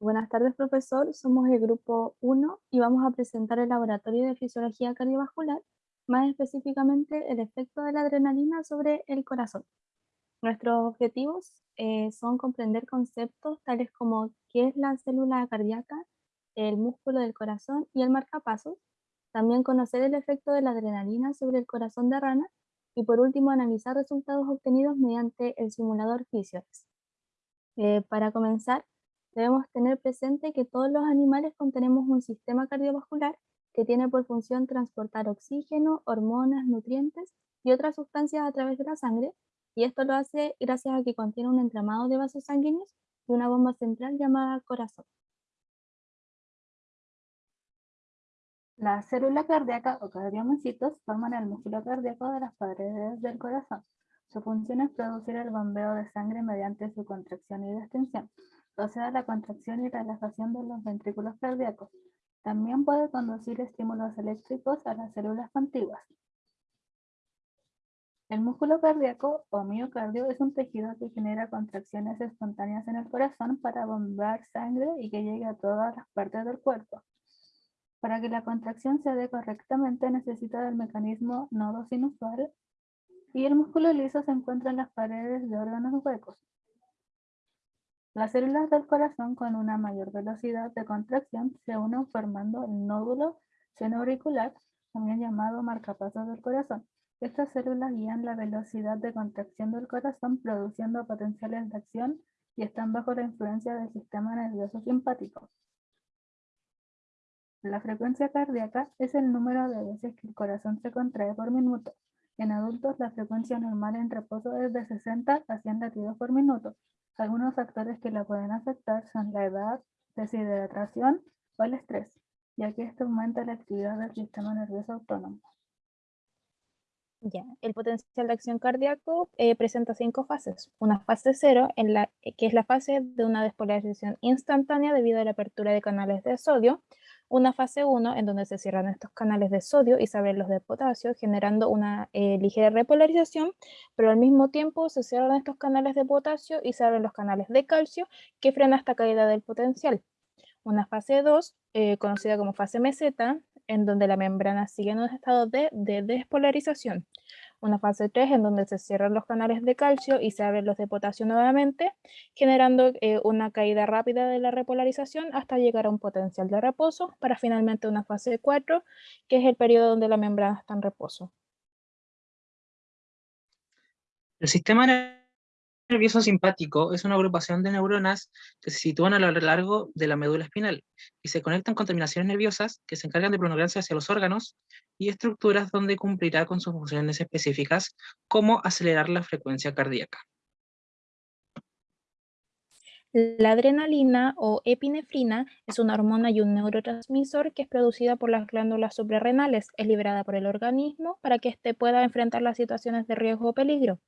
Buenas tardes, profesor. Somos el grupo 1 y vamos a presentar el laboratorio de fisiología cardiovascular, más específicamente el efecto de la adrenalina sobre el corazón. Nuestros objetivos eh, son comprender conceptos tales como qué es la célula cardíaca, el músculo del corazón y el marcapasos, también conocer el efecto de la adrenalina sobre el corazón de rana y por último analizar resultados obtenidos mediante el simulador Physiorex. Eh, para comenzar, debemos tener presente que todos los animales contenemos un sistema cardiovascular que tiene por función transportar oxígeno, hormonas, nutrientes y otras sustancias a través de la sangre, y esto lo hace gracias a que contiene un entramado de vasos sanguíneos y una bomba central llamada corazón. La célula cardíaca o cardiomocitos forman el músculo cardíaco de las paredes del corazón. Su función es producir el bombeo de sangre mediante su contracción y distensión, sea, la contracción y relajación de los ventrículos cardíacos. También puede conducir estímulos eléctricos a las células contiguas. El músculo cardíaco o miocardio es un tejido que genera contracciones espontáneas en el corazón para bombear sangre y que llegue a todas las partes del cuerpo. Para que la contracción se dé correctamente necesita del mecanismo nodo sinusal y el músculo liso se encuentra en las paredes de órganos huecos. Las células del corazón con una mayor velocidad de contracción se unen formando el nódulo senoauricular, también llamado marcapasos del corazón. Estas células guían la velocidad de contracción del corazón produciendo potenciales de acción y están bajo la influencia del sistema nervioso simpático. La frecuencia cardíaca es el número de veces que el corazón se contrae por minuto. En adultos, la frecuencia normal en reposo es de 60 a 100 latidos por minuto. Algunos factores que la pueden afectar son la edad, deshidratación o el estrés, ya que esto aumenta la actividad del sistema nervioso autónomo. Ya, el potencial de acción cardíaco eh, presenta cinco fases. Una fase cero, en la, que es la fase de una despolarización instantánea debido a la apertura de canales de sodio, una fase 1 en donde se cierran estos canales de sodio y se abren los de potasio, generando una eh, ligera repolarización, pero al mismo tiempo se cierran estos canales de potasio y se abren los canales de calcio que frena esta caída del potencial. Una fase 2, eh, conocida como fase meseta, en donde la membrana sigue en un estado de, de despolarización una fase 3 en donde se cierran los canales de calcio y se abren los de potasio nuevamente, generando eh, una caída rápida de la repolarización hasta llegar a un potencial de reposo, para finalmente una fase 4, que es el periodo donde la membrana está en reposo. El sistema nervioso simpático es una agrupación de neuronas que se sitúan a lo largo de la médula espinal y se conectan con terminaciones nerviosas que se encargan de prolongarse hacia los órganos y estructuras donde cumplirá con sus funciones específicas, como acelerar la frecuencia cardíaca. La adrenalina o epinefrina es una hormona y un neurotransmisor que es producida por las glándulas suprarrenales. Es liberada por el organismo para que éste pueda enfrentar las situaciones de riesgo o peligro.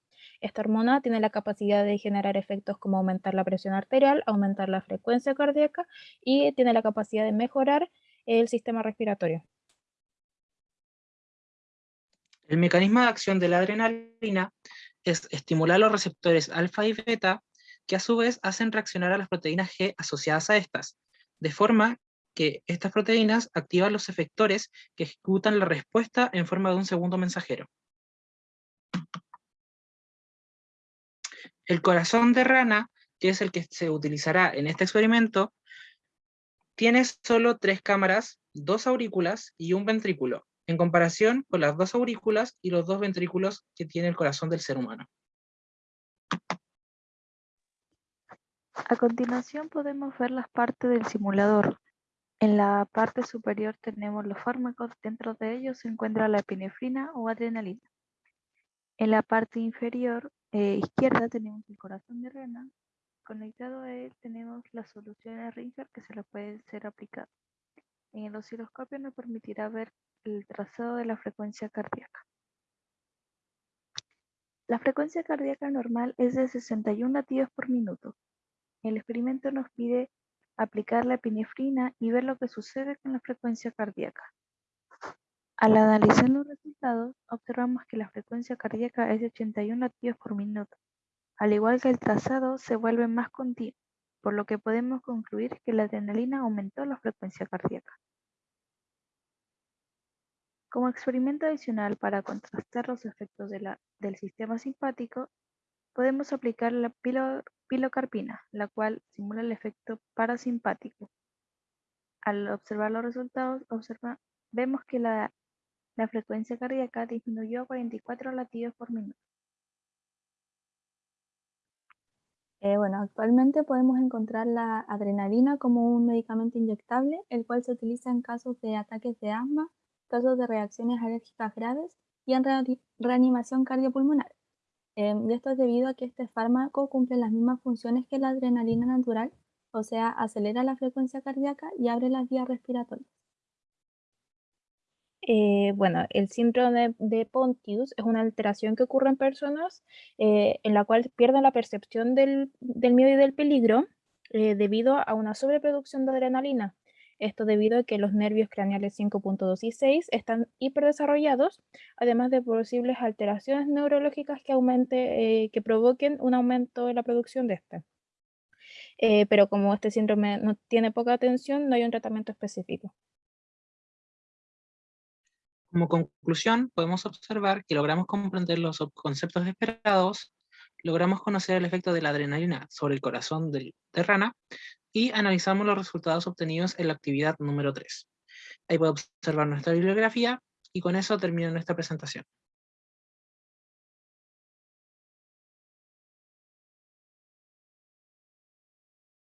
Esta hormona tiene la capacidad de generar efectos como aumentar la presión arterial, aumentar la frecuencia cardíaca y tiene la capacidad de mejorar el sistema respiratorio. El mecanismo de acción de la adrenalina es estimular los receptores alfa y beta, que a su vez hacen reaccionar a las proteínas G asociadas a estas, de forma que estas proteínas activan los efectores que ejecutan la respuesta en forma de un segundo mensajero. El corazón de rana, que es el que se utilizará en este experimento, tiene solo tres cámaras, dos aurículas y un ventrículo, en comparación con las dos aurículas y los dos ventrículos que tiene el corazón del ser humano. A continuación podemos ver las partes del simulador. En la parte superior tenemos los fármacos, dentro de ellos se encuentra la epinefrina o adrenalina. En la parte inferior eh, izquierda tenemos el corazón de rana. Conectado a él tenemos las soluciones Ringer que se le puede ser aplicado. En el osciloscopio nos permitirá ver el trazado de la frecuencia cardíaca. La frecuencia cardíaca normal es de 61 latidos por minuto. El experimento nos pide aplicar la epinefrina y ver lo que sucede con la frecuencia cardíaca. Al analizar los resultados, observamos que la frecuencia cardíaca es de 81 latidos por minuto. Al igual que el trazado, se vuelve más continuo. por lo que podemos concluir que la adrenalina aumentó la frecuencia cardíaca. Como experimento adicional para contrastar los efectos de la- del sistema simpático, podemos aplicar la pilo- pilocarpina, la cual simula el efecto parasimpático. Al observar los resultados, observa- vemos que la, la frecuencia cardíaca disminuyó a 44 latidos por minuto. Eh, bueno, actualmente podemos encontrar la adrenalina como un medicamento inyectable, el cual se utiliza en casos de ataques de asma, casos de reacciones alérgicas graves y en reani- reanimación cardiopulmonar. Em, y esto es debido a que este fármaco cumple las mismas funciones que la adrenalina natural, o sea, acelera la frecuencia cardíaca y abre las vías respiratorias. Eh, bueno, el síndrome de Pontius es una alteración que ocurre en personas eh, en la cual pierden la percepción del, del miedo y del peligro eh, debido a una sobreproducción de adrenalina. Esto debido a que los nervios craneales 5.2 y 6 están hiperdesarrollados, además de posibles alteraciones neurológicas que, aumente, que provoquen un aumento en la producción de este. Pero como este síndrome no tiene poca atención, no hay un tratamiento específico. Como conclusión, podemos observar que logramos comprender los conceptos esperados, logramos conocer el efecto de la adrenalina sobre el corazón de rana y analizamos los resultados obtenidos en la actividad número 3. Ahí puede observar nuestra bibliografía y con eso termino nuestra presentación.